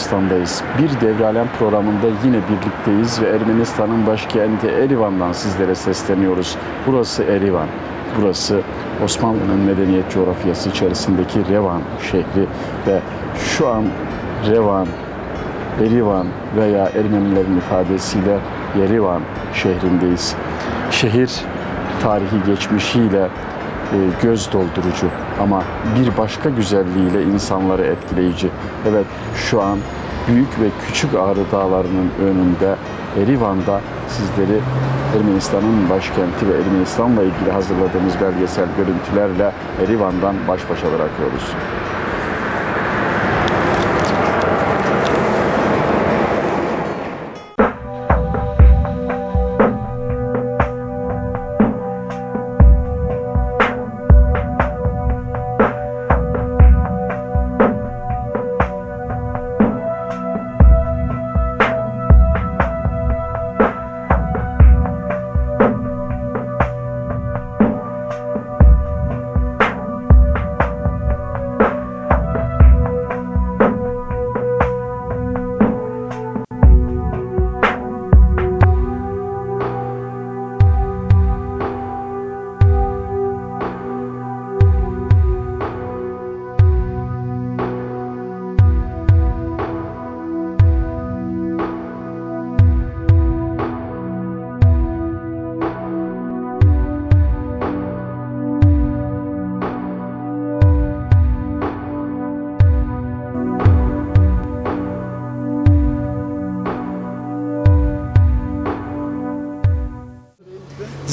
Ermenistan'dayız. Bir Devralem programında yine birlikteyiz ve Ermenistan'ın başkenti Erivan'dan sizlere sesleniyoruz. Burası Erivan. Burası Osmanlı'nın medeniyet coğrafyası içerisindeki Revan şehri ve şu an Revan, Erivan veya Ermenilerin ifadesiyle Yerivan şehrindeyiz. Şehir tarihi geçmişiyle göz doldurucu ama bir başka güzelliğiyle insanları etkileyici. Evet şu an büyük ve küçük Ağrı Dağları'nın önünde Erivan'da sizleri Ermenistan'ın başkenti ve Ermenistan'la ilgili hazırladığımız belgesel görüntülerle Erivan'dan baş başa bırakıyoruz.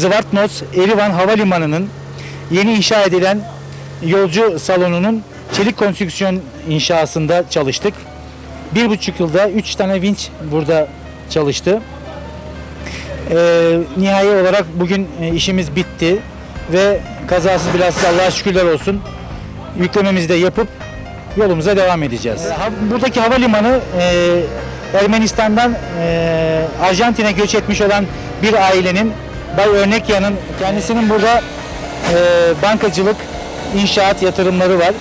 Zvartnots Erivan Havalimanı'nın yeni inşa edilen yolcu salonunun çelik konstrüksiyon inşasında çalıştık. Bir buçuk yılda üç tane vinç burada çalıştı. Ee, nihai olarak bugün e, işimiz bitti ve kazasız belasız Allah'a şükürler olsun yüklememizi de yapıp yolumuza devam edeceğiz. Buradaki havalimanı e, Ermenistan'dan e, Arjantin'e göç etmiş olan bir ailenin Bay Örnekya'nın kendisinin burada e, bankacılık, inşaat yatırımları var.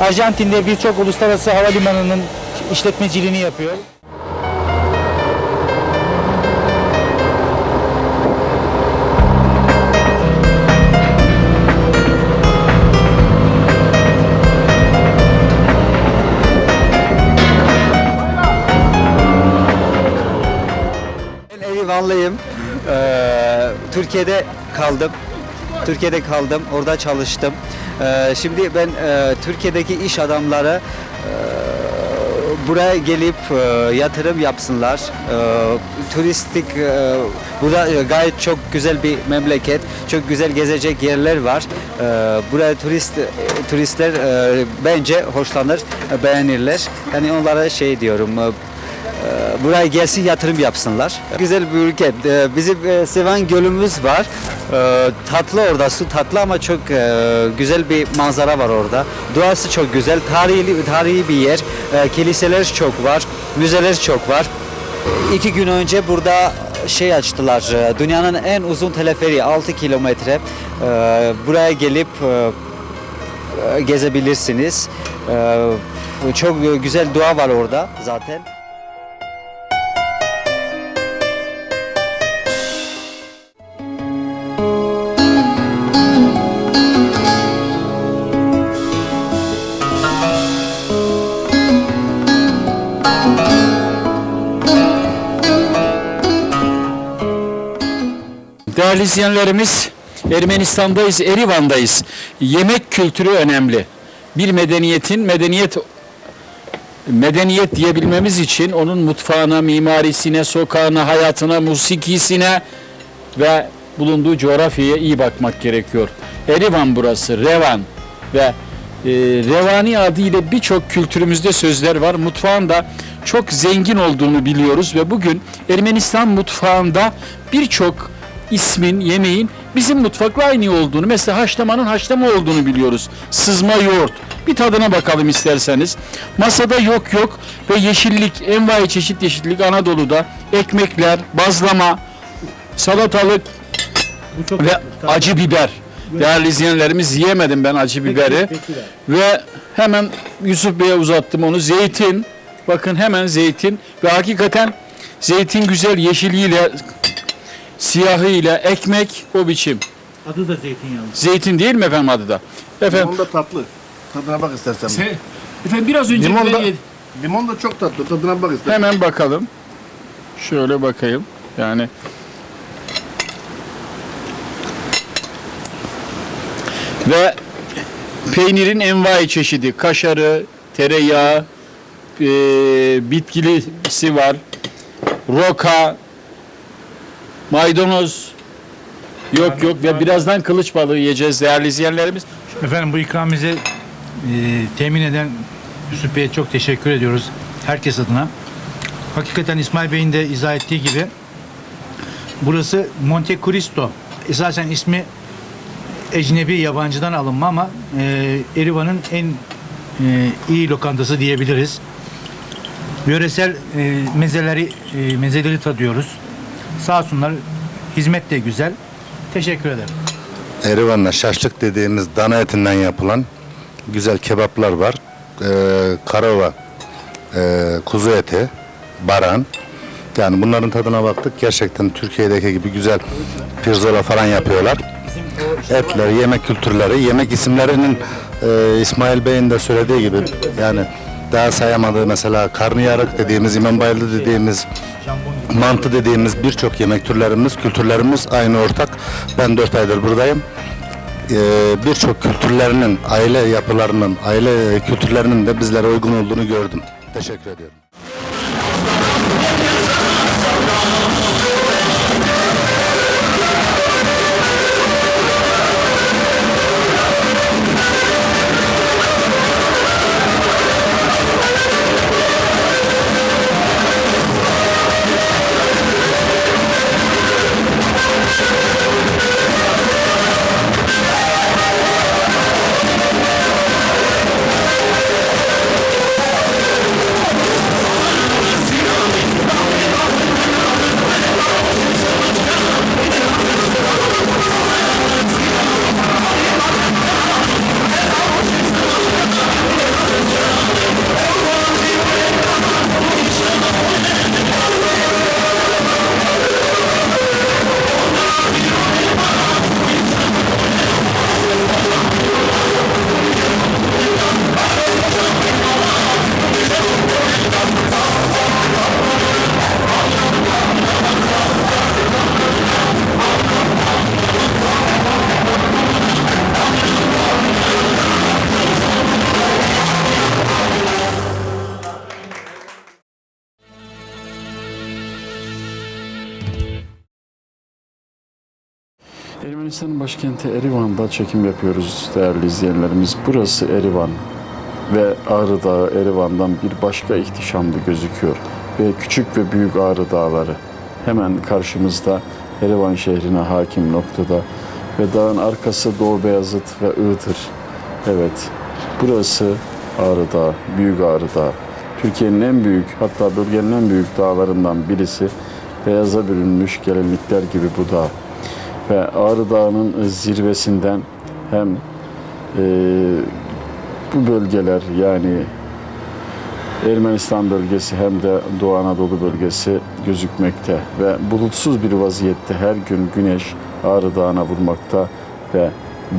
Arjantin'de birçok uluslararası havalimanının işletmeciliğini yapıyor. Ben Erivanlıyım. Ee, Türkiye'de kaldım. Türkiye'de kaldım. Orada çalıştım. Ee, şimdi ben e, Türkiye'deki iş adamları e, buraya gelip e, yatırım yapsınlar. E, turistik e, burada gayet çok güzel bir memleket. Çok güzel gezecek yerler var. E, buraya turist turistler e, bence hoşlanır, beğenirler. Yani onlara şey diyorum. e, buraya gelsin yatırım yapsınlar. Güzel bir ülke. Ee, Bizim e, Sevan Gölümüz var. Ee, Tatlı orada su tatlı ama çok e, güzel bir manzara var orada. Doğası çok güzel. Tarihi tarihi bir yer. Ee, Kiliseler çok var. Müzeler çok var. İki gün önce burada şey açtılar. e, Dünyanın en uzun teleferiği 6 kilometre. Ee, Buraya gelip gezebilirsiniz. Ee, Çok güzel doğa var orada zaten. Değerli izleyenlerimiz, Ermenistan'dayız, Erivan'dayız. Yemek kültürü önemli. Bir medeniyetin medeniyet medeniyet diyebilmemiz için onun mutfağına, mimarisine, sokağına, hayatına, musikisine ve bulunduğu coğrafyaya iyi bakmak gerekiyor. Erivan burası, Revan ve e, Revani adıyla birçok kültürümüzde sözler var. Mutfağın da çok zengin olduğunu biliyoruz ve bugün Ermenistan mutfağında birçok ismin, yemeğin bizim mutfakla aynı olduğunu, mesela haşlamanın haşlama olduğunu biliyoruz. Sızma yoğurt. Bir tadına bakalım isterseniz. Masada yok yok ve yeşillik, envai çeşit yeşillik Anadolu'da. Ekmekler, bazlama, salatalık ve acı biber. Değerli izleyenlerimiz yiyemedim ben acı biberi. Ve hemen Yusuf Bey'e uzattım onu. Zeytin. Bakın hemen zeytin. Ve hakikaten zeytin güzel yeşiliyle, siyahıyla, ekmek o biçim. Adı da zeytinyağlı. Zeytin değil mi efendim adı da? Efendim, Limon da tatlı. Tadına bak istersen. se- efendim biraz önce Limon da, yedim. limon da çok tatlı. Tadına bak istersen. Hemen bakalım. Şöyle bakayım. Yani ve peynirin envai çeşidi. Kaşarı, tereyağı, e, bitkilisi var. Roka, maydanoz. Yok yok ve birazdan kılıç balığı yiyeceğiz değerli izleyenlerimiz. Efendim bu ikramimizi e, temin eden Yusuf Bey'e çok teşekkür ediyoruz. Herkes adına. Hakikaten İsmail Bey'in de izah ettiği gibi burası Monte Cristo. Esasen ismi ecnebi yabancıdan alınma ama e, Erivan'ın en e, iyi lokantası diyebiliriz. Yöresel e, mezeleri e, mezeleri tadıyoruz. Sağ olsunlar. Hizmet de güzel. Teşekkür ederim. Erivan'la şaşlık dediğimiz dana etinden yapılan güzel kebaplar var. Ee, karava, ee, kuzu eti, baran. Yani bunların tadına baktık. Gerçekten Türkiye'deki gibi güzel pirzola falan yapıyorlar. Etler, yemek kültürleri, yemek isimlerinin ee, İsmail Bey'in de söylediği gibi yani daha sayamadığı mesela karnıyarık dediğimiz, İmam dediğimiz mantı dediğimiz birçok yemek türlerimiz, kültürlerimiz aynı ortak. Ben 4 aydır buradayım. Ee, birçok kültürlerinin, aile yapılarının, aile kültürlerinin de bizlere uygun olduğunu gördüm. Teşekkür ediyorum. Erivan'da çekim yapıyoruz değerli izleyenlerimiz. Burası Erivan ve Ağrı Dağı Erivan'dan bir başka ihtişamlı gözüküyor. Ve küçük ve büyük Ağrı Dağları hemen karşımızda Erivan şehrine hakim noktada ve dağın arkası Doğu Beyazıt ve Iğdır. Evet, burası Ağrı Dağı, Büyük Ağrı Dağı. Türkiye'nin en büyük hatta bölgenin en büyük dağlarından birisi. Beyaza bürünmüş gelinlikler gibi bu dağ ve Ağrı Dağı'nın zirvesinden hem e, bu bölgeler yani Ermenistan bölgesi hem de Doğu Anadolu bölgesi gözükmekte ve bulutsuz bir vaziyette her gün güneş Ağrı Dağı'na vurmakta ve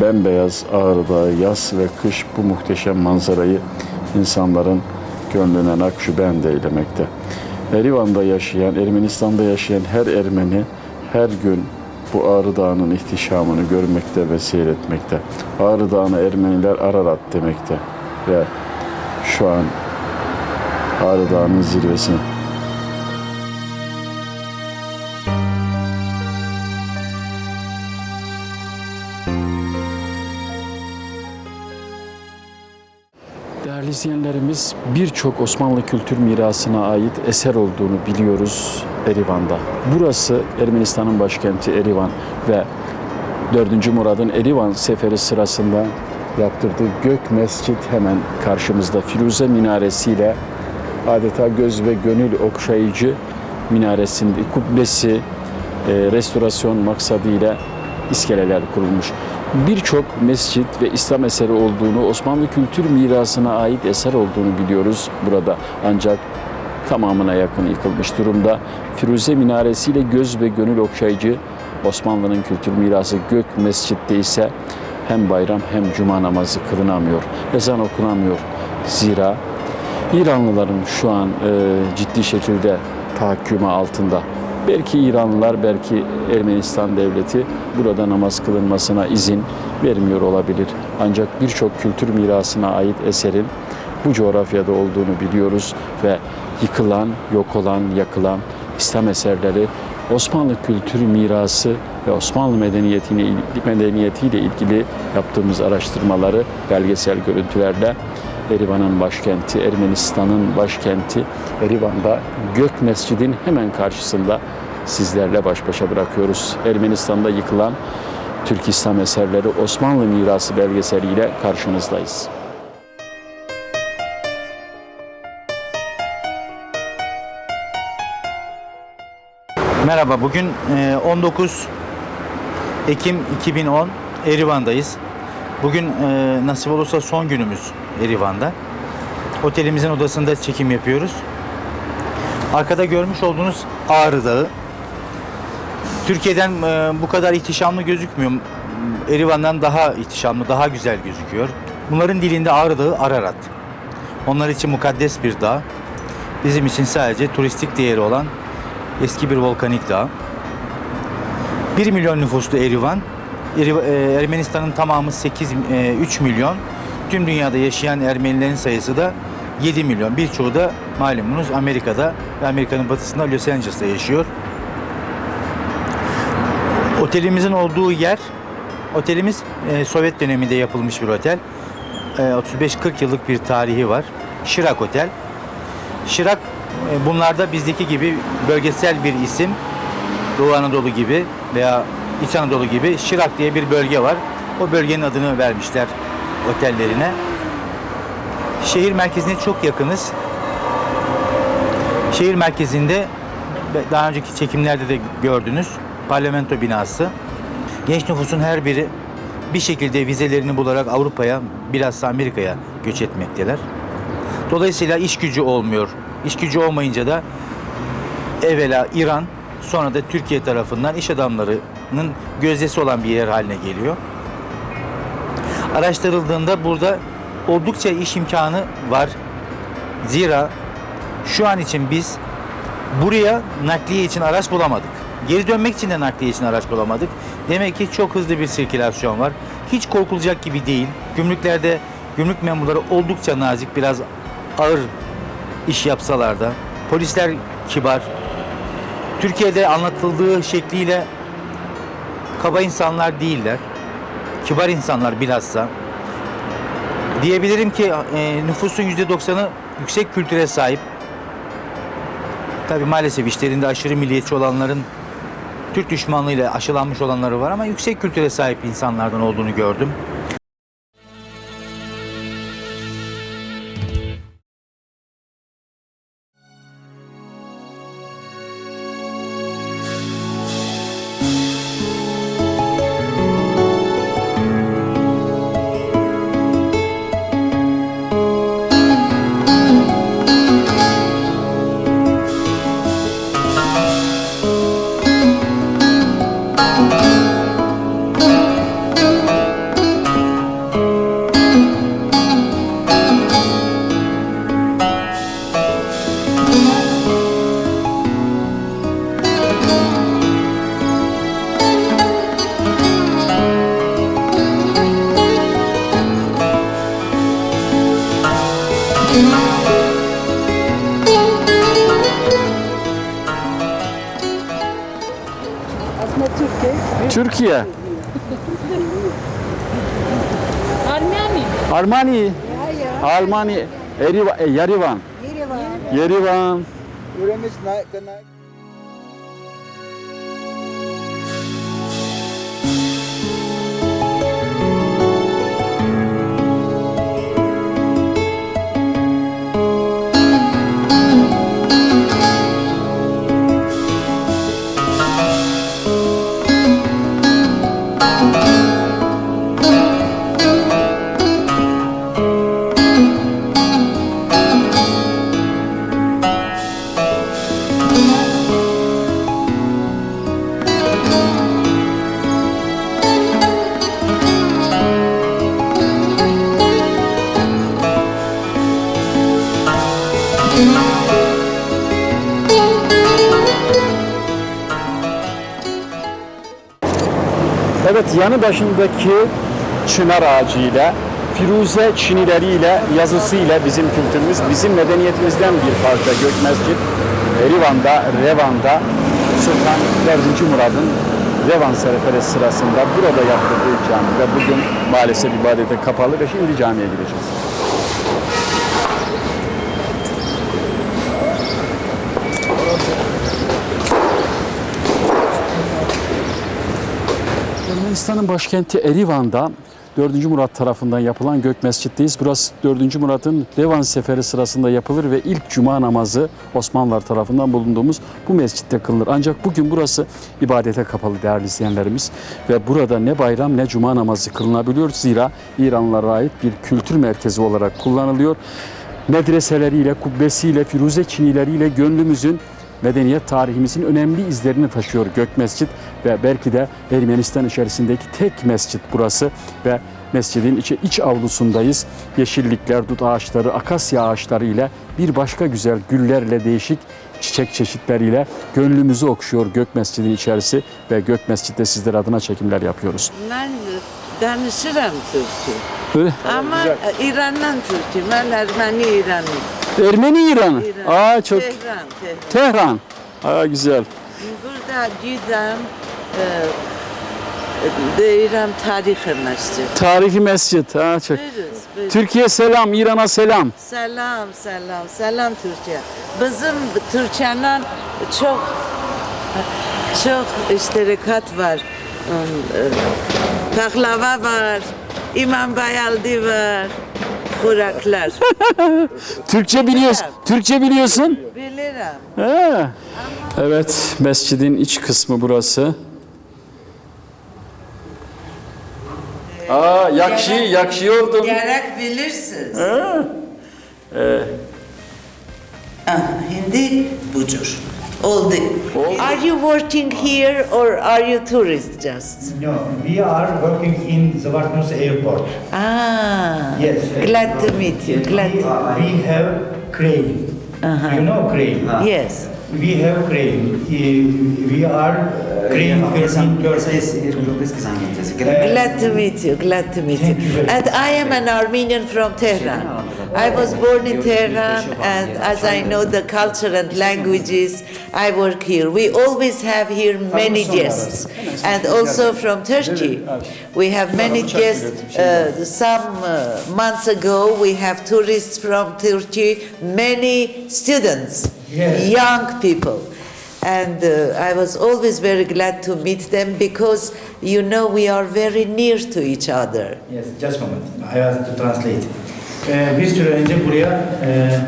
bembeyaz Ağrı Dağı yaz ve kış bu muhteşem manzarayı insanların gönlüne nakşibend eylemekte. Erivan'da yaşayan, Ermenistan'da yaşayan her Ermeni her gün bu Ağrı Dağı'nın ihtişamını görmekte ve seyretmekte. Ağrı Dağı'na Ermeniler Ararat demekte ve şu an Ağrı Dağı'nın zirvesine. Değerli izleyenlerimiz birçok Osmanlı kültür mirasına ait eser olduğunu biliyoruz Erivan'da. Burası Ermenistan'ın başkenti Erivan ve 4. Murad'ın Erivan seferi sırasında yaptırdığı Gök Mescit hemen karşımızda Firuze minaresiyle adeta göz ve gönül okşayıcı minaresinde kubbesi e, restorasyon maksadıyla iskeleler kurulmuş. Birçok mescit ve İslam eseri olduğunu, Osmanlı kültür mirasına ait eser olduğunu biliyoruz burada. Ancak tamamına yakın yıkılmış durumda. Firuze minaresiyle göz ve gönül okşayıcı Osmanlı'nın kültür mirası Gök Mescid'de ise hem bayram hem cuma namazı kılınamıyor. Ezan okunamıyor. Zira İranlıların şu an e, ciddi şekilde tahakkümü altında. Belki İranlılar, belki Ermenistan devleti burada namaz kılınmasına izin vermiyor olabilir. Ancak birçok kültür mirasına ait eserin bu coğrafyada olduğunu biliyoruz ve yıkılan, yok olan, yakılan İslam eserleri Osmanlı kültür mirası ve Osmanlı medeniyetine, medeniyetiyle ilgili yaptığımız araştırmaları belgesel görüntülerle Erivan'ın başkenti, Ermenistan'ın başkenti Erivan'da Gök Mescid'in hemen karşısında sizlerle baş başa bırakıyoruz. Ermenistan'da yıkılan Türk İslam eserleri Osmanlı mirası belgeseliyle karşınızdayız. Merhaba, bugün e, 19 Ekim 2010 Erivan'dayız. Bugün e, nasip olursa son günümüz Erivan'da. Otelimizin odasında çekim yapıyoruz. Arkada görmüş olduğunuz Ağrı Dağı. Türkiye'den e, bu kadar ihtişamlı gözükmüyor. Erivan'dan daha ihtişamlı, daha güzel gözüküyor. Bunların dilinde Ağrı Dağı Ararat. Onlar için mukaddes bir dağ. Bizim için sadece turistik değeri olan eski bir volkanik dağ. 1 milyon nüfuslu Erivan. Eri- e, Ermenistan'ın tamamı 8 e, 3 milyon. Tüm dünyada yaşayan Ermenilerin sayısı da 7 milyon. Birçoğu da malumunuz Amerika'da ve Amerika'nın batısında Los Angeles'ta yaşıyor. Otelimizin olduğu yer, otelimiz e, Sovyet döneminde yapılmış bir otel. E, 35-40 yıllık bir tarihi var. Şirak Otel. Şirak e, bunlarda bizdeki gibi bölgesel bir isim. Doğu Anadolu gibi veya İç Anadolu gibi Şirak diye bir bölge var. O bölgenin adını vermişler otellerine. Şehir merkezine çok yakınız. Şehir merkezinde daha önceki çekimlerde de gördünüz parlamento binası. Genç nüfusun her biri bir şekilde vizelerini bularak Avrupa'ya bilhassa Amerika'ya göç etmekteler. Dolayısıyla iş gücü olmuyor. İş gücü olmayınca da evvela İran sonra da Türkiye tarafından iş adamlarının gözdesi olan bir yer haline geliyor. Araştırıldığında burada oldukça iş imkanı var. Zira şu an için biz buraya nakliye için araç bulamadık. Geri dönmek için de nakliye için araç bulamadık. Demek ki çok hızlı bir sirkülasyon var. Hiç korkulacak gibi değil. Gümrüklerde gümrük memurları oldukça nazik, biraz ağır iş yapsalar da polisler kibar. Türkiye'de anlatıldığı şekliyle kaba insanlar değiller. Kibar insanlar bilhassa. Diyebilirim ki e, nüfusun %90'ı yüksek kültüre sahip. Tabii maalesef işlerinde aşırı milliyetçi olanların Türk düşmanlığıyla aşılanmış olanları var ama yüksek kültüre sahip insanlardan olduğunu gördüm. Almanya, Erivan, e, Yerivan, Yerivan. Yanı başındaki çınar ağacıyla, Firuze çinileriyle, yazısıyla bizim kültürümüz, bizim medeniyetimizden bir parça Gök Mescid. Erivan'da, Revan'da Sultan 4. Murad'ın Revan Seferesi sırasında burada yaptırdığı cami ve bugün maalesef ibadete kapalı ve şimdi camiye gireceğiz. Ermenistan'ın başkenti Erivan'da 4. Murat tarafından yapılan Gök Mescid'deyiz. Burası 4. Murat'ın Revan Seferi sırasında yapılır ve ilk cuma namazı Osmanlılar tarafından bulunduğumuz bu mescitte kılınır. Ancak bugün burası ibadete kapalı değerli izleyenlerimiz ve burada ne bayram ne cuma namazı kılınabiliyor. Zira İranlılara ait bir kültür merkezi olarak kullanılıyor. Medreseleriyle, kubbesiyle, firuze çinileriyle gönlümüzün medeniyet tarihimizin önemli izlerini taşıyor Gök Mescid ve belki de Ermenistan içerisindeki tek mescit burası ve mescidin içi, iç avlusundayız. Yeşillikler, dut ağaçları, akasya ağaçları ile bir başka güzel güllerle değişik çiçek çeşitleriyle gönlümüzü okşuyor Gök Mescidin içerisi ve Gök Mescid'de sizler adına çekimler yapıyoruz. Ben danışırım Türkçe. Öyle. Ama İran'dan Türkçe. Ben Ermeni İranlı. Ermeni İran'ı. İran. Aa çok Tehran, Tehran. Tehran. Aa güzel. Burada gidem e, de İran tarihini işte. Tarihi mescit. Ha çok. Buyuruz, buyuruz. Türkiye selam, İran'a selam. Selam, selam, selam Türkçe. Bizim Türkçe'nin çok çok iştirakat var. Um, e, Pahlava var, İmam Bayaldi var, kuraklar. Türkçe biliyorsun. Türkçe biliyorsun. Bilirim. Evet, mescidin iç kısmı burası. Aa, yakşı, yakşı oldum. Gerek bilirsiniz. Ah, Hindi budur. Oldu. Are you working here or are you tourists just? No, we are working in Zvartnos airport. Ah, Yes. glad to meet you. Glad. We, we have crane. You know crane? Yes. We have crane. Uh, We are crane operating. Glad to meet you. Glad to meet you. Thank you very And I am an Armenian from Tehran. I was born in Tehran, and as I know the culture and languages, I work here. We always have here many guests, and also from Turkey. We have many guests. Uh, some uh, months ago, we have tourists from Turkey, many students, Yes. young people. And uh, I was always very glad to meet them because you know we are very near to each other. Yes, just a moment. I have to translate. Ee, bir süre önce buraya e,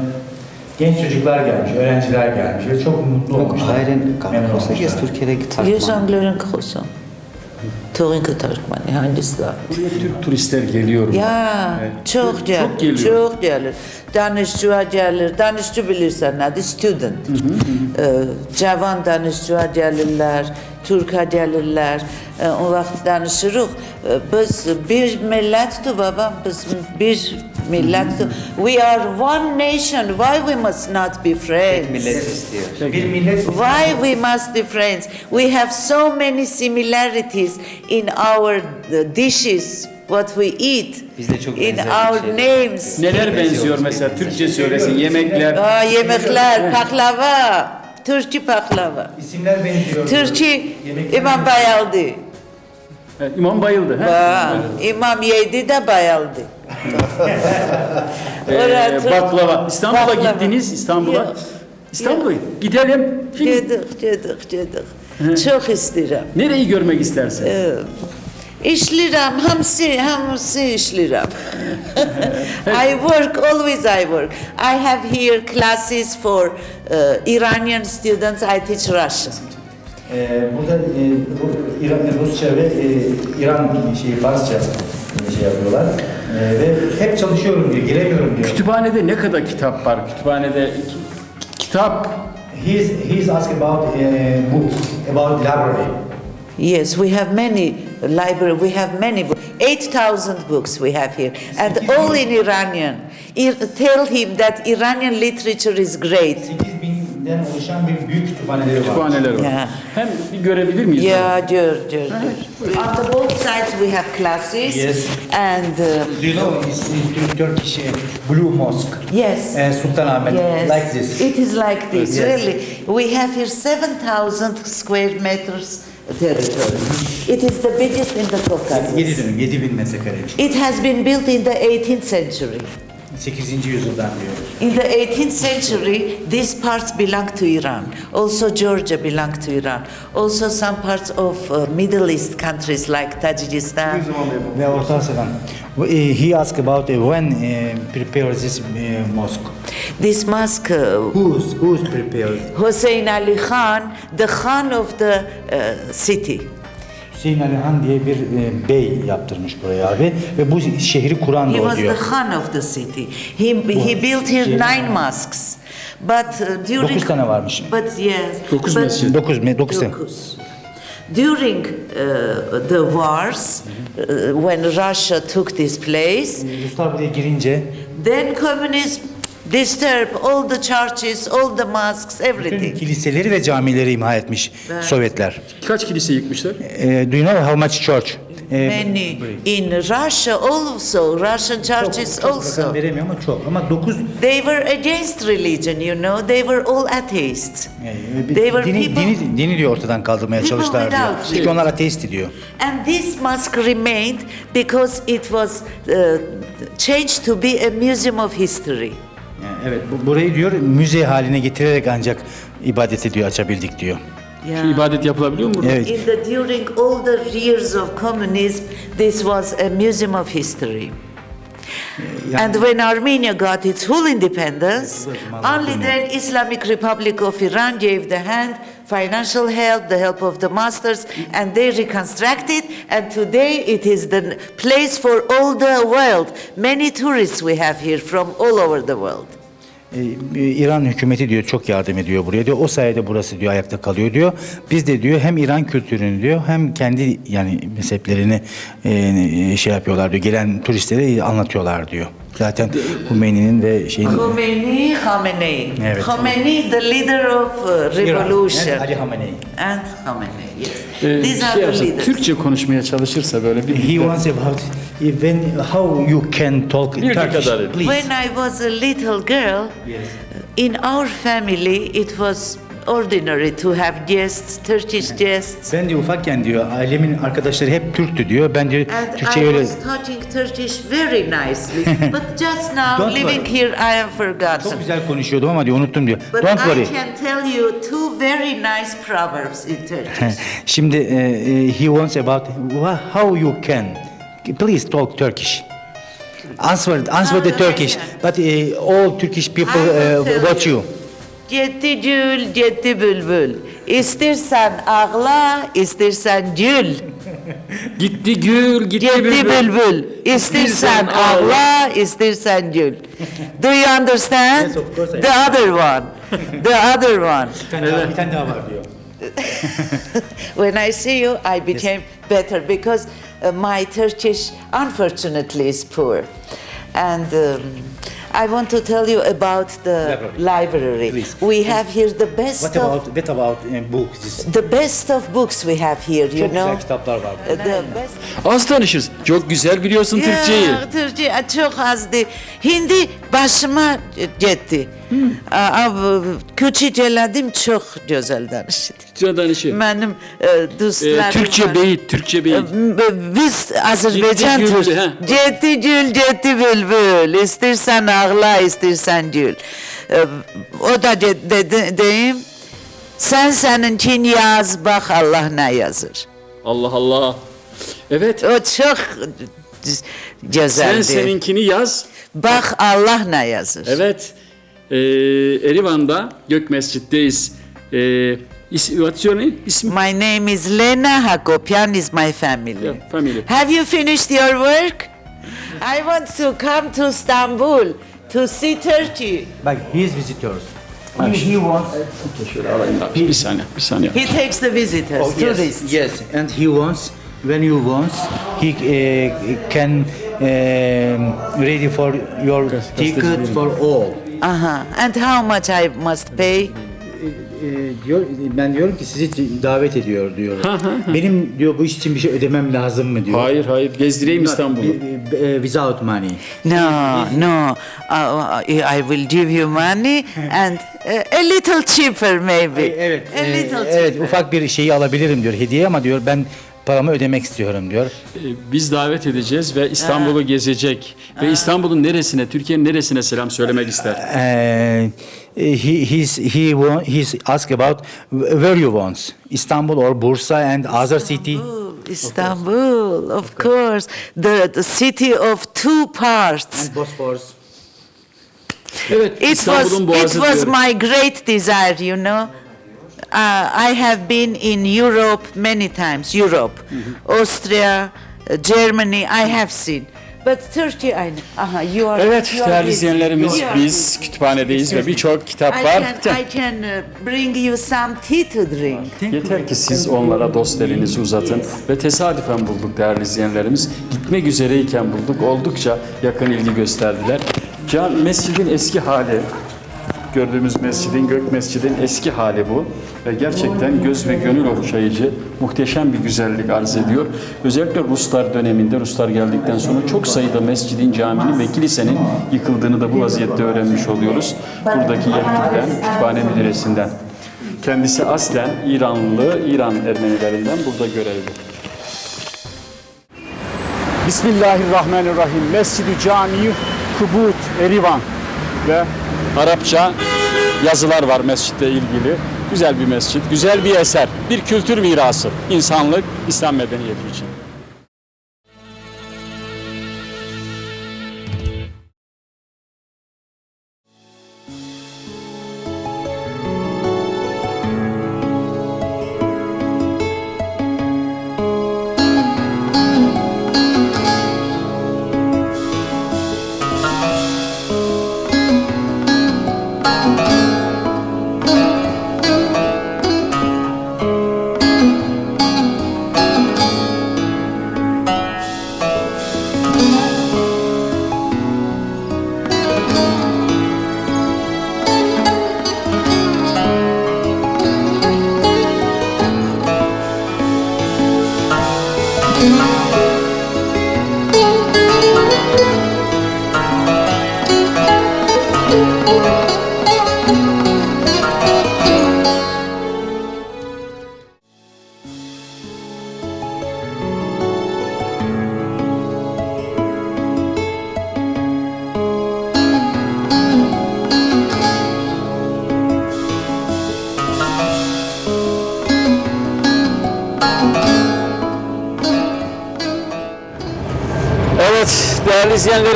genç çocuklar gelmiş, öğrenciler gelmiş ve çok mutlu olmuşlar. Ailen kalmış. Yes, Türkiye'de gitar. Yes, Angler'in kalmış. Turin Kıtarıkman, Hindistan. Buraya Türk turistler geliyor. mu? Ya, evet. çok, çok, gel, çok geliyor. Çok gelir. Danışçıya gelir. Danışçı bilirsen adı student. Hı hı. Ee, cavan danışçıya gelirler. Türk'a gelirler. Ee, o vaxt danışırıq. Ee, biz bir millətdir babam, biz bir millətdir. We are one nation, why we must not be friends? Bir millet Why we must be friends? We have so many similarities in our uh, dishes, what we eat, Biz de çok in benzer our şeyler. names. Neler benziyor mesela Türkçe söylesin yemekler. Aa, yemekler, paklava, Türkçe paklava. isimler benziyor. Türkçe Yemekler İmam bayaldı. Evet, İmam bayıldı. he? Aa, İmam yedi de bayaldı. Ee, Türk- baklava. İstanbul'a Baklava. gittiniz İstanbul'a. İstanbul'a gidelim. Şimdi Gedik, gedik, gedik. Çok isterim. nereyi görmek istersin? İşliram, hamsi, hamsi işliram. I work, always I work. I have here classes for uh, Iranian students, I teach Russian. Ee, burada e, bu İran, Rusça ve e, İran şeyi Farsça e, şey yapıyorlar. E, ve hep çalışıyorum diyor, giremiyorum diyor. Kütüphanede ne kadar kitap var? Kütüphanede ki- kitap He is, he is asking about e, book, about library. Yes, we have many library, we have many books. 8,000 books we have here, and all in Iranian. Ir- tell him that Iranian literature is great. 8000 Den oluşan bir büyük kütüphaneleri var. Kütüphaneler var. Yeah. Hem bir görebilir miyiz? Yeah, dur, dur, dur. On the both sides we have classes. Yes. And um, Do you know it's in Turkish uh, Blue Mosque? yes. Uh, Sultanahmet, Yes. like this. It is like this, Yes. really. We have here 7,000 square meters territory. It is the biggest in the 7 Caucasus. dönüm, 7000 metrekare. It has been built in the 18th century. 8. yüzyıldan diyor. In the 18th century, these parts belong to Iran. Also, Georgia belonged to Iran. Also, some parts of uh, Middle East countries like Tajikistan. Ve Orta Asya'dan. He asked about uh, when uh, prepare this uh, mosque. This mosque, uh, Who's, who's prepared? Hussein Ali Khan, the Khan of the uh, city. Hüseyin Ali Han diye bir e, bey yaptırmış buraya abi ve bu şehri kuran He da o was the. Khan of the city. He, he built here nine mosques. But uh, during... Dokuz tane varmış. But yes. Dokuz but- mescid. 9 me 9 tane. Dokuz. During uh, the wars, uh, when Russia took this place, Ruslar buraya girince then communism disturbed all the churches, all the mosques, bütün everything. kiliseleri ve camileri imha etmiş Sovyetler. Kaç kilise yıkmışlar? E, do you know how much church? E, Many in Russia also, Russian churches çok rakam also. veremiyor ama çok. Ama 9 They were against religion, you know. They were all atheists. They were dini, people, dini, dini diyor ortadan kaldırmaya People çalıştılar diyor. without Çünkü onlar ateist diyor. and this mosque remained because it was uh, changed to be a museum of history. Yani evet bu, burayı diyor müze haline getirerek ancak ibadet ediyor açabildik diyor. Şu ibadet yapılabiliyor mu burada? Evet. In the during all the years of communism, this was a museum of history. And when Armenia got its full independence, only then Islamic Republic of Iran gave the hand, financial help, the help of the masters, and they reconstructed. And today it is the place for all the world. Many tourists we have here from all over the world. Ee, İran hükümeti diyor çok yardım ediyor buraya diyor. O sayede burası diyor ayakta kalıyor diyor. Biz de diyor hem İran kültürünü diyor hem kendi yani mezheplerini e, şey yapıyorlar diyor. Gelen turistlere anlatıyorlar diyor. Zaten Hümeyni'nin ve şeyin Khomeini, Khamenei. Evet. Khomeini, the leader of uh, İran, revolution. and Ali Hamenei. And Khamenei, yes. Ee, These are şey the yapsa, leaders. Türkçe konuşmaya çalışırsa böyle bir He wants about when how you can talk Bir Turkish. kadar. Please. When I was a little girl, in our family it was ordinary to have guests, Turkish guests. Ben diyor ufakken diyor ailemin arkadaşları hep Türktü diyor. Ben diyor And Türkçe I öyle was talking Turkish very nicely. But just now, Don't living worry. here, I have çok forgotten. güzel konuşuyordum ama diyor unuttum diyor. But Don't I worry. can tell you two very nice proverbs in Turkish. Şimdi e, he wants about how you can please talk Turkish. Answer answer the Turkish. But e, all Turkish people uh, watch you. Cetti gül, cetti bülbül. İstersen ağla, istersen gül. gitti gül, gitti Gitti bülbül. bülbül. İstersen ağla, istersen gül. Do you understand? Yes, of course I The other one. The other one. Bir tane, daha, bir tane daha var diyor. When I see you, I became better because uh, my Turkish, unfortunately, is poor. And um, I want to tell you about the Library. library. Please. We have here the best What of about what about uh, books? The best of books we have here. You Çok know, güzel kitaplar var. Uh, the best. Az tanışırız. Çok güzel biliyorsun Türkçeyi. Ya, Türkçe çok azdı. Hindi başıma gitti. Aa, bu Küçüceledim çok güzel danıştı. Türkçe danışı. Benim e, dostlarım Ee, Türkçe var. beyit, Türkçe beyit. E, Biz Azerbaycan Ciddi gül, Türk. ha. Ciddi gül, ciddi bülbül. İstersen ağla, istersen gül. E, O da de, de, de- deyim. Sen seninkini yaz, bak Allah ne yazır. Allah Allah. Evet. O çok güzeldi. Sen seninkini yaz. Bak Allah ne yazır. Evet. Ee, Erivan'da Gök Mescid'deyiz. Ee, is, what's your name? İsmi? My name is Lena Hakopian is my family. Yeah, family. Have you finished your work? I want to come to Istanbul to see Turkey. Bak his visitors. He, he wants da. Bir saniye, bir saniye. He takes the visitors, Oh, yes, tourists. yes, and he wants when you want, he uh, can um, ready for your ticket for all. Uh-huh. And how much I must pay? e, diyor ben diyorum ki sizi davet ediyor diyor. Benim diyor bu iş için bir şey ödemem lazım mı diyor. Hayır hayır gezdireyim İstanbul'u. Bir- e, Without money. No, no. Uh, I will give you money and uh, a little cheaper maybe. Evet. A e, little evet cheaper. ufak bir şeyi alabilirim diyor hediye ama diyor ben paramı ödemek istiyorum diyor. Ee, Biz davet edeceğiz ve İstanbul'u gezecek. Ve İstanbul'un neresine, Türkiye'nin neresine selam söylemek ister? Uh, he he's he wa- he's ask about where you want Istanbul or Bursa and other city. Istanbul, of course, the, the city of two parts. Bosphorus. Evet, It was İstanbul'un it boğazı was diyorum. my great desire, you know. Uh, I have been in Europe many times. Europe, Austria, uh, Germany. I have seen, but Turkey. I know. Aha, you are. Evet you are değerli busy. izleyenlerimiz You are biz kütüphanedeyiz ve birçok kitap I var. can, I can uh, bring you some tea to drink. Yeter ki siz onlara dost elinizi uzatın ve tesadüfen bulduk değerli izleyenlerimiz. Gitmek üzereyken bulduk. Oldukça yakın ilgi gösterdiler. Can mescidin eski hali gördüğümüz mescidin, Gök Mescidin eski hali bu. Ve gerçekten göz ve gönül okşayıcı, muhteşem bir güzellik arz ediyor. Özellikle Ruslar döneminde, Ruslar geldikten sonra çok sayıda mescidin, caminin ve kilisenin yıkıldığını da bu vaziyette öğrenmiş oluyoruz. Buradaki yetkililer, kütüphane müdüresinden. Kendisi aslen İranlı, İran Ermenilerinden burada görevli. Bismillahirrahmanirrahim. Mescid-i Cami Kubut Erivan ve Arapça yazılar var mescitle ilgili. Güzel bir mescit, güzel bir eser, bir kültür mirası. insanlık, İslam medeniyeti için.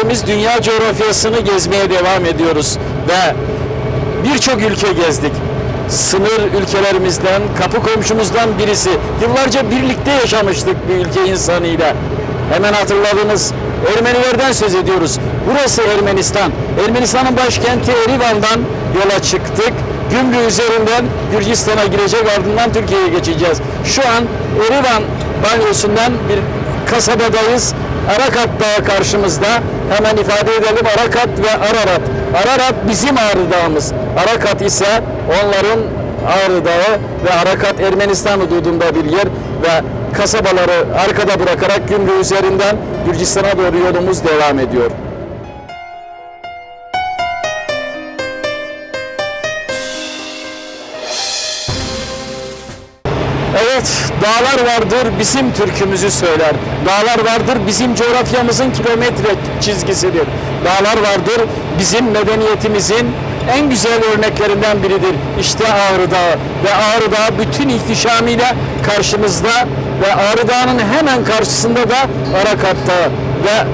İzleyenlerimiz dünya coğrafyasını gezmeye devam ediyoruz ve birçok ülke gezdik. Sınır ülkelerimizden, kapı komşumuzdan birisi. Yıllarca birlikte yaşamıştık bir ülke insanıyla. Hemen hatırladınız. Ermenilerden söz ediyoruz. Burası Ermenistan. Ermenistan'ın başkenti Erivan'dan yola çıktık. Gümrük üzerinden Gürcistan'a girecek ardından Türkiye'ye geçeceğiz. Şu an Erivan banyosundan bir kasabadayız. Arakat Dağı karşımızda. Hemen ifade edelim Arakat ve Ararat. Ararat bizim Ağrı Dağımız. Arakat ise onların Ağrı Dağı ve Arakat Ermenistan hududunda bir yer ve kasabaları arkada bırakarak Gümrük üzerinden Gürcistan'a doğru yolumuz devam ediyor. Dağlar vardır bizim türkümüzü söyler. Dağlar vardır bizim coğrafyamızın kilometre çizgisidir. Dağlar vardır bizim medeniyetimizin en güzel örneklerinden biridir. İşte Ağrı Dağı ve Ağrı Dağı bütün ihtişamıyla karşımızda ve Ağrı Dağı'nın hemen karşısında da Arakat Dağı ve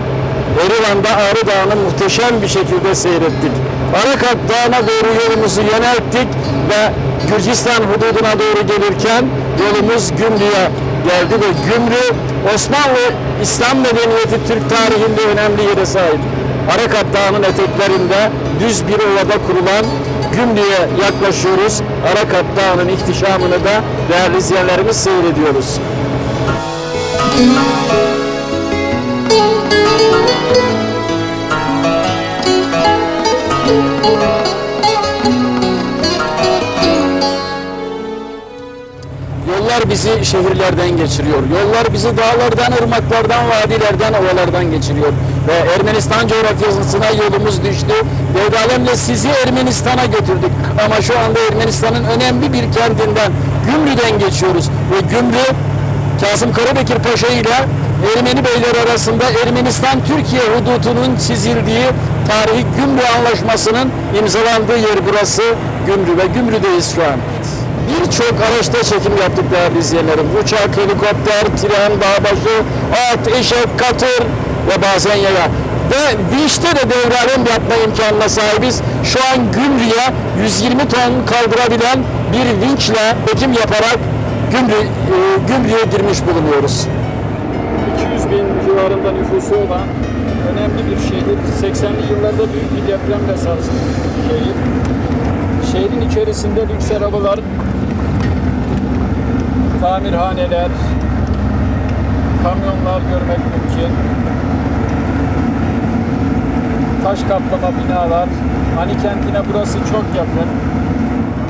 Erivan'da Ağrı Dağı'nı muhteşem bir şekilde seyrettik. Arakat Dağı'na doğru yolumuzu yönelttik ve Gürcistan hududuna doğru gelirken yolumuz Gümrük'e geldi ve Gümrük Osmanlı İslam medeniyeti Türk tarihinde önemli yere sahip. Arakat Dağı'nın eteklerinde düz bir ovada kurulan Gümrük'e yaklaşıyoruz. Arakat Dağı'nın ihtişamını da değerli izleyenlerimiz seyrediyoruz. Bizi şehirlerden geçiriyor. Yollar bizi dağlardan, ırmaklardan, vadilerden, ovalardan geçiriyor. Ve Ermenistan coğrafyasına yolumuz düştü. Devdalemle sizi Ermenistan'a götürdük. Ama şu anda Ermenistan'ın önemli bir kentinden, Gümrü'den geçiyoruz. Ve Gümrü, Kasım Karabekir Paşa ile Ermeni beyler arasında Ermenistan-Türkiye hududunun çizildiği tarihi Gümrü Anlaşması'nın imzalandığı yer burası Gümrü ve Gümrü'deyiz şu an. Birçok araçta çekim yaptık değerli izleyenlerim. Uçak, helikopter, tren, dağbaşı, at, eşek, katır ve bazen yaya. Ve Vinç'te de devralem yapma imkanına sahibiz. Şu an Gümrü'ye 120 ton kaldırabilen bir vinçle çekim yaparak Gümrü, e, girmiş bulunuyoruz. 200 bin civarında nüfusu olan önemli bir şehir. 80'li yıllarda büyük bir depremle sarsılmış şehir. Şehrin içerisinde lüks arabalar, tamirhaneler, kamyonlar görmek mümkün. Taş kaplama binalar. Hani kentine burası çok yakın.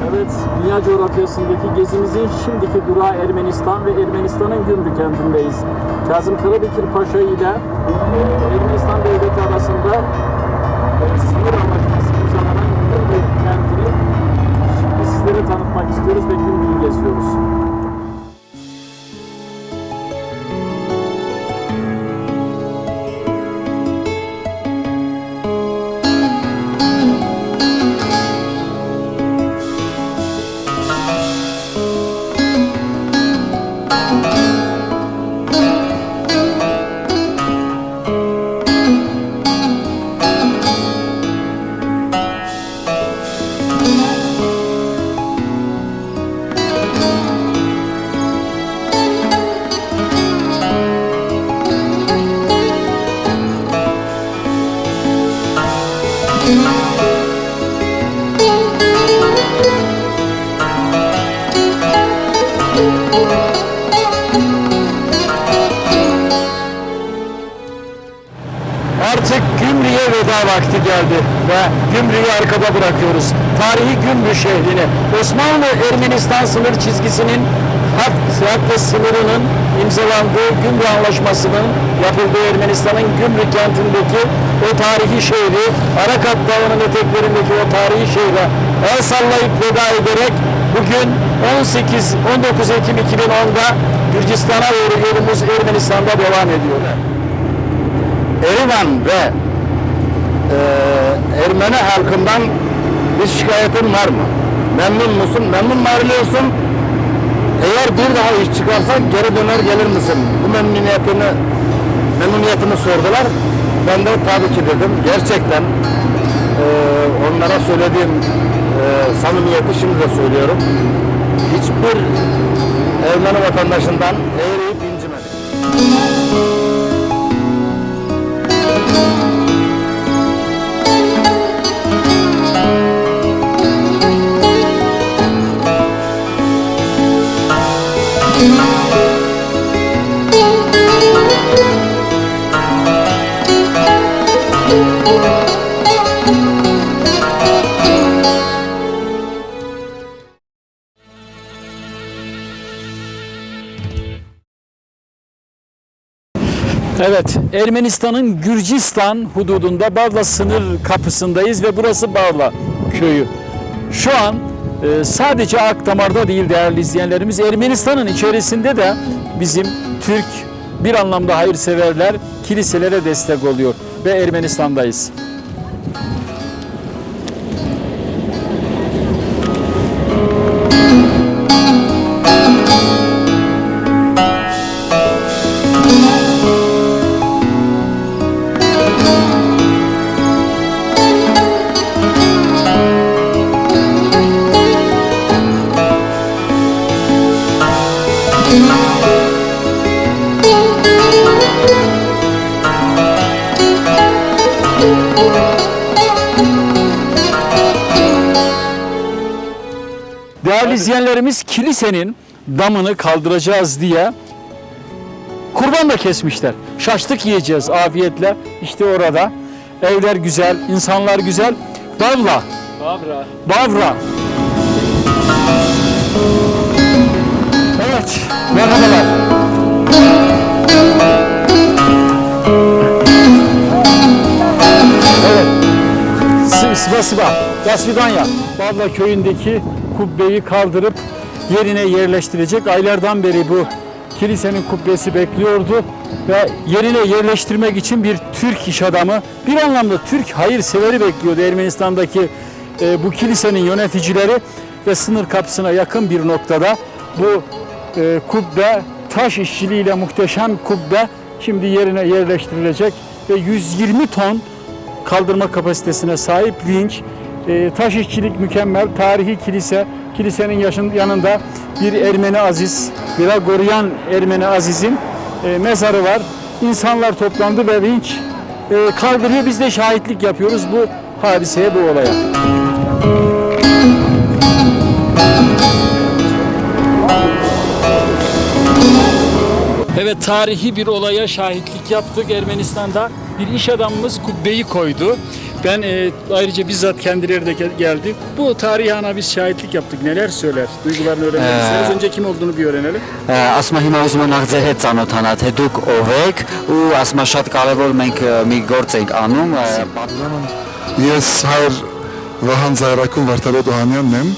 Evet, dünya coğrafyasındaki gezimizin şimdiki durağı Ermenistan ve Ermenistan'ın Gümrü kentindeyiz. Kazım Karabekir Paşa ile Ermenistan devleti arasında sınır anlaşması imzalanan Gümrü kentini şimdi sizlere tanıtmak istiyoruz ve Gümrü'yü geziyoruz. Arkada bırakıyoruz. Tarihi Gümrü şehrini, Osmanlı-Ermenistan sınır çizgisinin hat, hat ve sınırının imzalandığı Gümrü Anlaşması'nın yapıldığı Ermenistan'ın Gümrü kentindeki o tarihi şehri, Arakat Dağı'nın eteklerindeki o tarihi şehre el sallayıp veda ederek bugün 18 19 Ekim 2010'da Gürcistan'a doğru yolumuz Ermenistan'da devam ediyor. Erivan ve Ermeni halkından bir şikayetin var mı? Memnun musun? Memnun mu ayrılıyorsun? Eğer bir daha iş çıkarsan geri döner gelir misin? Bu memnuniyetini memnuniyetini sordular. Ben de tabii ki dedim. Gerçekten e, onlara söylediğim e, samimiyeti şimdi de söylüyorum. Hiçbir Ermeni vatandaşından eğriyip incimedim. Evet, Ermenistan'ın Gürcistan hududunda Barla sınır kapısındayız ve burası Barla köyü. Şu an e, sadece Akdamar'da değil değerli izleyenlerimiz, Ermenistan'ın içerisinde de bizim Türk bir anlamda hayırseverler kiliselere destek oluyor ve Ermenistan'dayız. İzleyenlerimiz kilisenin damını kaldıracağız diye kurban da kesmişler. Şaşlık yiyeceğiz afiyetle. İşte orada evler güzel, insanlar güzel. Bavla. Bavra. Bavra. Evet. Merhabalar. Evet, Sı- sıva sıva, Dasvidanya. Barla köyündeki kubbeyi kaldırıp yerine yerleştirecek. Aylardan beri bu kilisenin kubbesi bekliyordu ve yerine yerleştirmek için bir Türk iş adamı, bir anlamda Türk hayırseveri bekliyordu Ermenistan'daki e, bu kilisenin yöneticileri ve sınır kapısına yakın bir noktada bu e, kubbe taş işçiliğiyle muhteşem kubbe şimdi yerine yerleştirilecek ve 120 ton kaldırma kapasitesine sahip vinç, e, taş işçilik mükemmel, tarihi kilise, kilisenin yanında bir Ermeni Aziz, Grigoryan Ermeni Aziz'in e, mezarı var. İnsanlar toplandı ve vinç e, kaldırıyor. Biz de şahitlik yapıyoruz bu hadiseye, bu olaya. Evet tarihi bir olaya şahitlik yaptık Ermenistan'da. Bir iş adamımız kubbeyi koydu. Ben e, ayrıca bizzat kendileri de gel- geldi. Bu tarihi ana biz şahitlik yaptık. Neler söyler? Duygularını öğrenmek isteriz. Önce kim olduğunu bir öğrenelim. Ասմա հիմա ուզում եմ նախ ձեր հետ ծանոթանալ, թե դուք ով եք ու ասմա շատ կարևոր մենք մի գործ ենք անում, Ես հայր Վահան Զայրակուն Վարդապետ Օհանյանն եմ,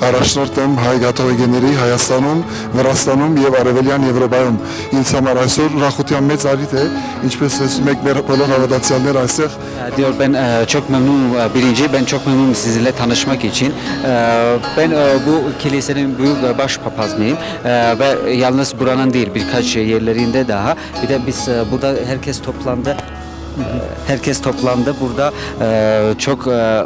առաջնորդ եմ հայ կաթողիկեների Հայաստանում, Վրաստանում եւ Արևելյան Եվրոպայում։ Ինձ համար այսօր ուրախության մեծ արիթ է, ինչպես տեսնում եք մեր բոլոր հավատացյալները այստեղ diyor ben e, çok memnunum e, birinci ben çok memnunum sizinle tanışmak için E, ben e, bu kilisenin büyük e, baş papazıyım E, ve yalnız buranın değil birkaç yerlerinde daha bir de biz e, burada herkes toplandı E, Herkes toplandı burada. E, çok e, e,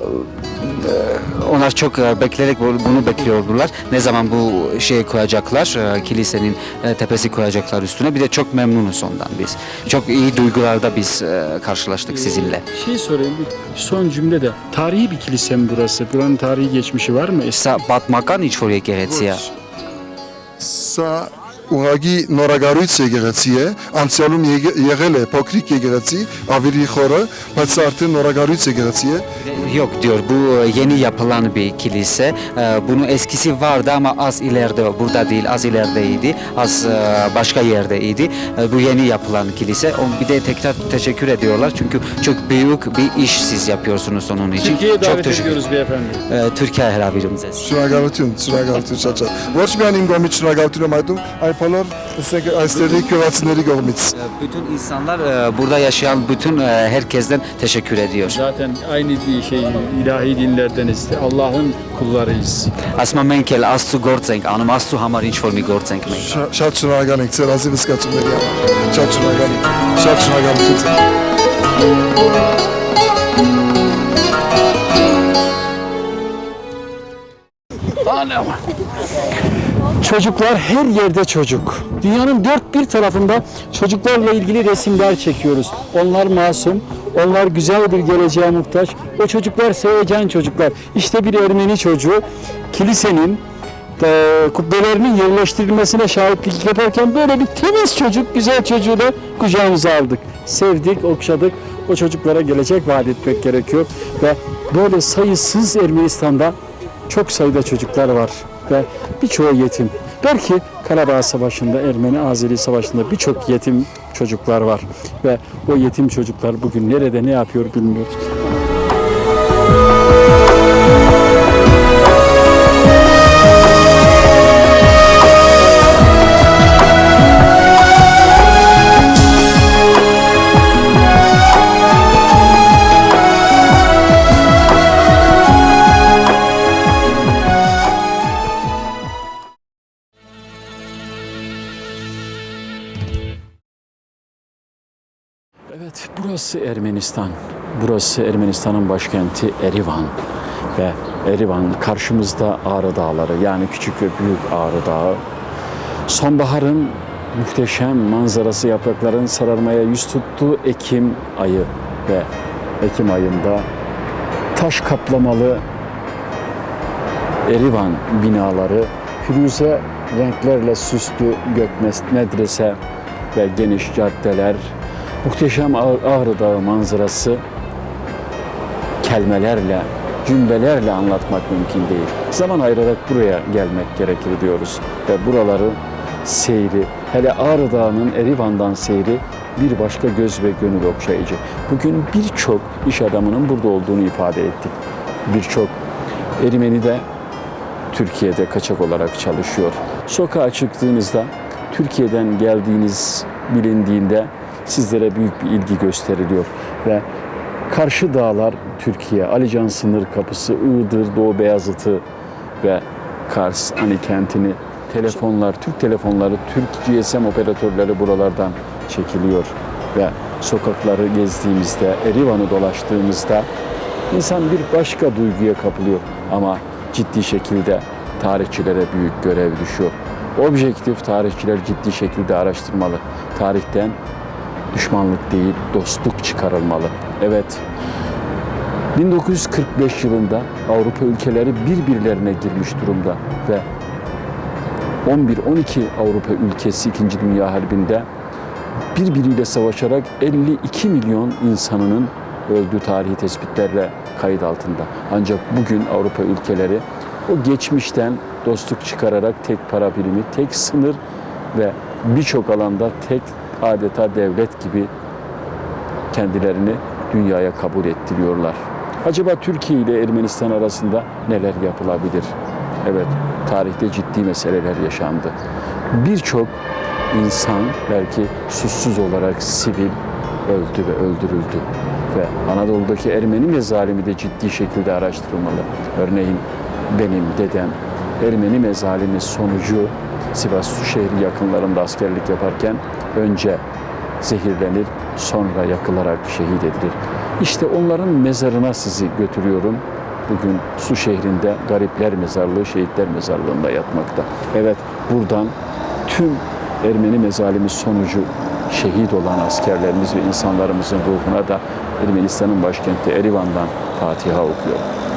onlar çok bekleyerek bunu bekliyordular. Ne zaman bu şeyi koyacaklar, kilisenin tepesi koyacaklar üstüne. Bir de çok memnunuz ondan biz. Çok iyi duygularda biz karşılaştık ee, sizinle. Şey sorayım, son cümle de. Tarihi bir kilise mi burası? Buranın tarihi geçmişi var mı? Sa Batmakan içforiye geretsiya. Sa ուղագի նորագարույց եկեղեցի է, անցյալում եկե- եղել է փոքրիկ եկեղեցի, ավելի խորը, բայց սա արդեն նորագարույց եկեղեցի է։ Yok diyor bu yeni yapılan bir kilise. Ee, Bunun eskisi vardı ama az ileride burada değil az ilerideydi. Az e, başka yerdeydi. Ee, Bu yeni yapılan kilise. O- Bir de tekrar teşekkür ediyorlar çünkü çok büyük bir iş siz yapıyorsunuz onun için. Türkiye'ye çok davet teşekkür ediyoruz beyefendi. Ee, Türkiye հրավիրում ձեզ։ Շնորհակալություն, շնորհակալություն շատ շատ։ Ոչ միայն իմ կողմից şնորհակալություն եմ այդում, այլ yaparlar. Istediği. E, bütün insanlar e, burada yaşayan bütün e, herkesten teşekkür ediyor. Zaten aynı şey ilahi dinlerdeniz. Allah'ın kullarıyız. Asma menkel astu gortzenk anım astu hamar inç formi gortzenk menkel. Şatçına ganik. Terazi viskatçım dedi ama. Şatçına ganik. Şatçına ganik. Anam. Çocuklar her yerde çocuk. Dünyanın dört bir tarafında çocuklarla ilgili resimler çekiyoruz. Onlar masum, onlar güzel bir geleceğe muhtaç. O çocuklar sevecen çocuklar. İşte bir Ermeni çocuğu kilisenin e, kubbelerinin yerleştirilmesine şahitlik yaparken böyle bir temiz çocuk, güzel çocuğu da kucağımıza aldık. Sevdik, okşadık. O çocuklara gelecek vaat etmek gerekiyor. Ve böyle sayısız Ermenistan'da çok sayıda çocuklar var ve birçoğu yetim. Belki Karabağ Savaşı'nda, Ermeni-Azeri Savaşı'nda birçok yetim çocuklar var ve o yetim çocuklar bugün nerede ne yapıyor bilmiyoruz. Burası Ermenistan. Burası Ermenistan'ın başkenti Erivan. Ve Erivan karşımızda Ağrı Dağları yani küçük ve büyük Ağrı Dağı. Sonbaharın muhteşem manzarası yaprakların sararmaya yüz tuttuğu Ekim ayı ve Ekim ayında taş kaplamalı Erivan binaları, firuze renklerle süslü Gökmes Medrese ve geniş caddeler, muhteşem Ağ- Ağrı Dağı manzarası kelimelerle, cümlelerle anlatmak mümkün değil. Zaman ayırarak buraya gelmek gerekir diyoruz ve buraları seyri, hele Ağrı Dağı'nın Erivan'dan seyri bir başka göz ve gönül okşayıcı. Bugün birçok iş adamının burada olduğunu ifade ettik. Birçok Ermeni de Türkiye'de kaçak olarak çalışıyor. Sokağa çıktığınızda Türkiye'den geldiğiniz bilindiğinde sizlere büyük bir ilgi gösteriliyor ve karşı dağlar Türkiye, Alican sınır kapısı, Iğdır, Doğu Beyazıt'ı ve Kars, Ani kentini telefonlar, Türk telefonları, Türk GSM operatörleri buralardan çekiliyor ve sokakları gezdiğimizde, Erivan'ı dolaştığımızda insan bir başka duyguya kapılıyor ama ciddi şekilde tarihçilere büyük görev düşüyor. Objektif tarihçiler ciddi şekilde araştırmalı. Tarihten düşmanlık değil, dostluk çıkarılmalı. Evet, 1945 yılında Avrupa ülkeleri birbirlerine girmiş durumda ve 11-12 Avrupa ülkesi 2. Dünya Harbi'nde birbiriyle savaşarak 52 milyon insanının öldüğü tarihi tespitlerle kayıt altında. Ancak bugün Avrupa ülkeleri o geçmişten dostluk çıkararak tek para birimi, tek sınır ve birçok alanda tek adeta devlet gibi kendilerini dünyaya kabul ettiriyorlar. Acaba Türkiye ile Ermenistan arasında neler yapılabilir? Evet, tarihte ciddi meseleler yaşandı. Birçok insan belki suçsuz olarak sivil öldü ve öldürüldü. Ve Anadolu'daki Ermeni mezalimi de ciddi şekilde araştırılmalı. Örneğin benim dedem Ermeni mezalimi sonucu Sivas Suşehri yakınlarında askerlik yaparken önce zehirlenir, sonra yakılarak şehit edilir. İşte onların mezarına sizi götürüyorum. Bugün Su şehrinde Garipler Mezarlığı, Şehitler Mezarlığı'nda yatmakta. Evet, buradan tüm Ermeni mezalimi sonucu şehit olan askerlerimiz ve insanlarımızın ruhuna da Ermenistan'ın başkenti Erivan'dan Fatiha okuyorum.